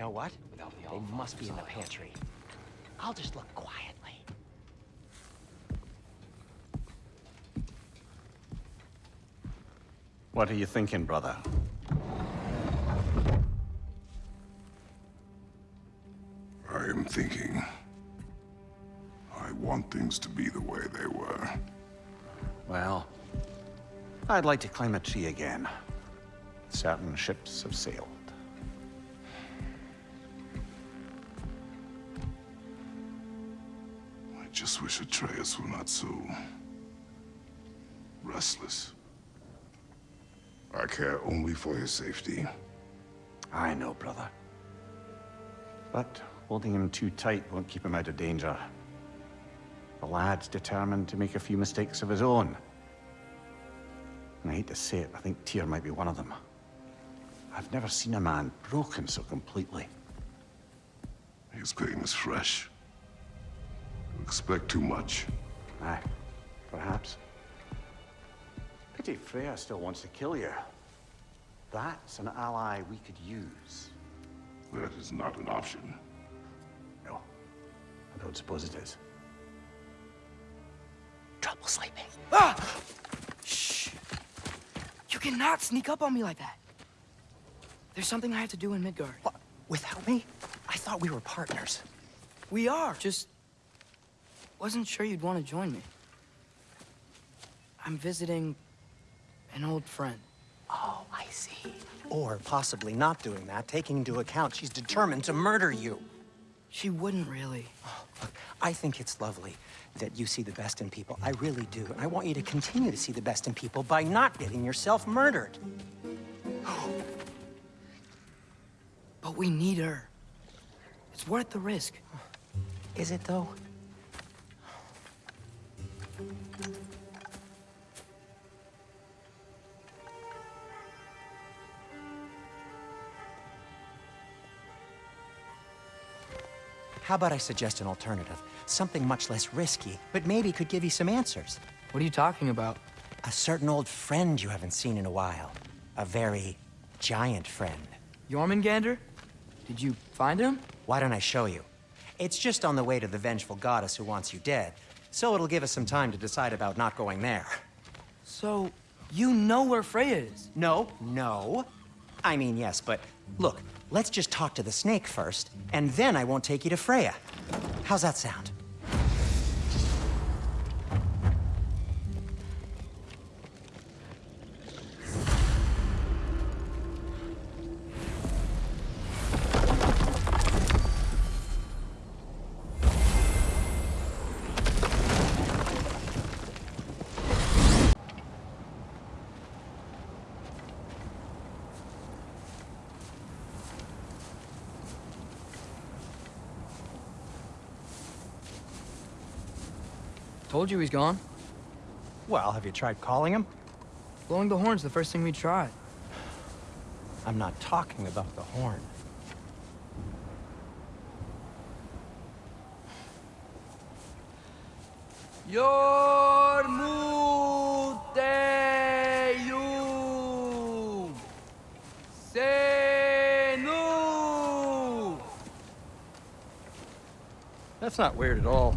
know what? They must be in the pantry. I'll just look quietly. What are you thinking, brother? I am thinking. I want things to be the way they were. Well, I'd like to climb a tree again. Certain ships have sailed. Wish Atreus were not so... restless. I care only for his safety. I know, brother. But holding him too tight won't keep him out of danger. The lad's determined to make a few mistakes of his own. And I hate to say it, I think Tyr might be one of them. I've never seen a man broken so completely. His pain is fresh. You expect too much. Aye, perhaps. Pity Freya still wants to kill you. That's an ally we could use. That is not an option. No, I don't suppose it is. Trouble sleeping. Ah! Shh! You cannot sneak up on me like that. There's something I have to do in Midgard. What? Without me? I thought we were partners. We are, just... Wasn't sure you'd want to join me. I'm visiting an old friend. Oh, I see. Or possibly not doing that, taking into account she's determined to murder you. She wouldn't really. Oh, Look, I think it's lovely that you see the best in people. I really do. And I want you to continue to see the best in people by not getting yourself murdered. But we need her. It's worth the risk. Is it, though? How about I suggest an alternative? Something much less risky, but maybe could give you some answers. What are you talking about? A certain old friend you haven't seen in a while. A very giant friend. Jormungandr? Did you find him? Why don't I show you? It's just on the way to the vengeful goddess who wants you dead, so it'll give us some time to decide about not going there. So, you know where Freya is? No, no. I mean, yes, but look, let's just talk to the snake first, and then I won't take you to Freya. How's that sound? Told you he's gone. Well, have you tried calling him? Blowing the horn's the first thing we tried. I'm not talking about the horn. Yormuteyum Senu That's not weird at all.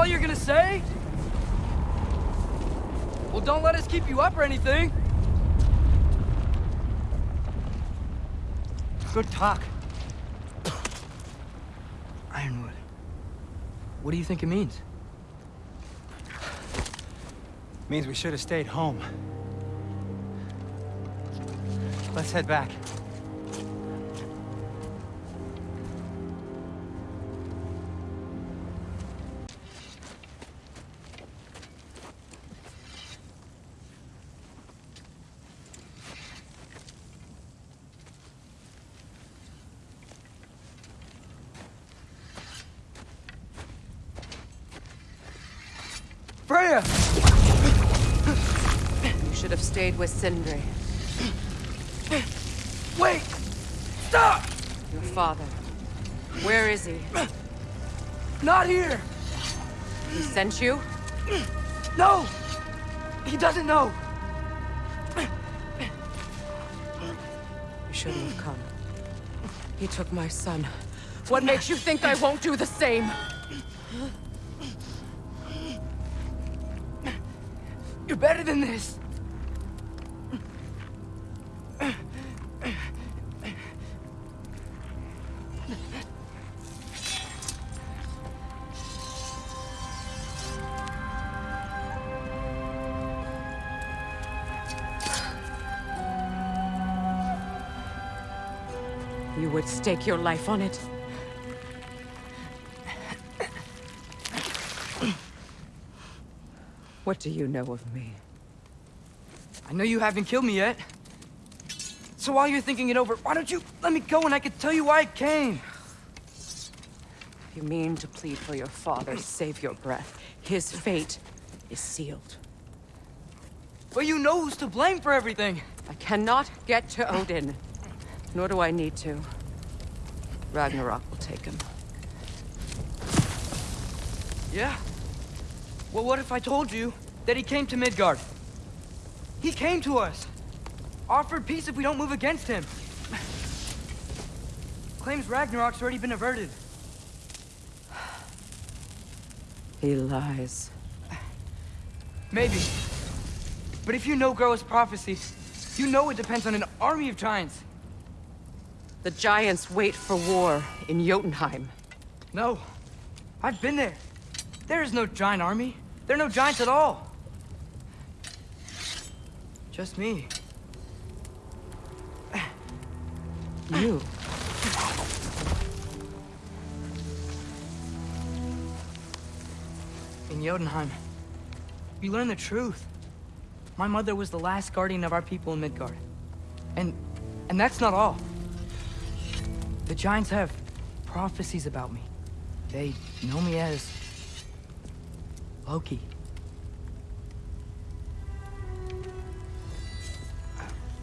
All you're gonna say? Well, don't let us keep you up or anything. Good talk. Ironwood. What do you think it means? Means we should have stayed home. Let's head back. You should have stayed with Sindri, Wait! Stop! your father. Where is he? Not here! He sent you? No! He doesn't know! You shouldn't have come. He took my son. What makes you think I won't do the same? You're better than this! You would stake your life on it? What do you know of me? I know you haven't killed me yet. So while you're thinking it over, why don't you let me go and I can tell you why I came? You mean to plead for your father, save your breath. His fate is sealed. But you know who's to blame for everything. I cannot get to Odin. Nor do I need to. Ragnarok will take him. Yeah? Well, what if I told you that he came to Midgard? He came to us. Offered peace if we don't move against him. Claims Ragnarok's already been averted. He lies. Maybe. But if you know Groa's prophecy, you know it depends on an army of giants. The Giants wait for war in Jotunheim. No. I've been there. There is no giant army. There are no giants at all. Just me. You. In Jotunheim. You learn the truth. My mother was the last guardian of our people in Midgard. And... and that's not all. The Giants have prophecies about me. They know me as... Loki.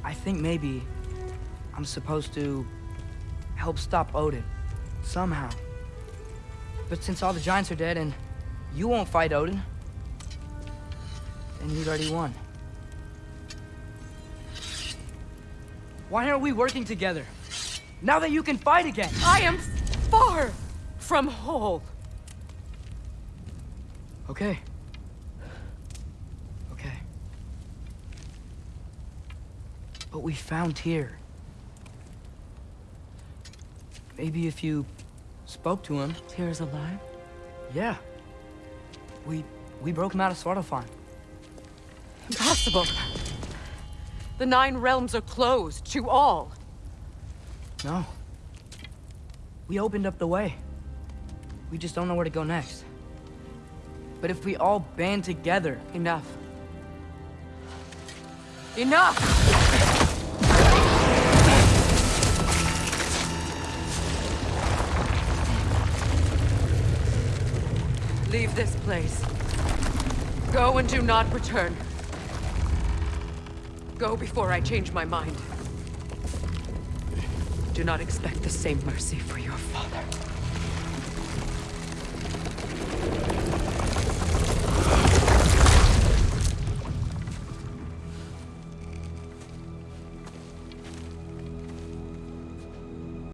I think maybe I'm supposed to help stop Odin. Somehow. But since all the Giants are dead and you won't fight Odin, then he's already won. Why aren't we working together? Now that you can fight again! I am far from whole. Okay. Okay. But we found Tyr. Maybe if you spoke to him. Tyr's alive? Yeah. We we broke him out of Svartalfheim. Impossible. The Nine Realms are closed to all. No. We opened up the way. We just don't know where to go next. But if we all band together, Enough. Enough! Leave this place. Go and do not return. Go before I change my mind. Do not expect the same mercy for your father.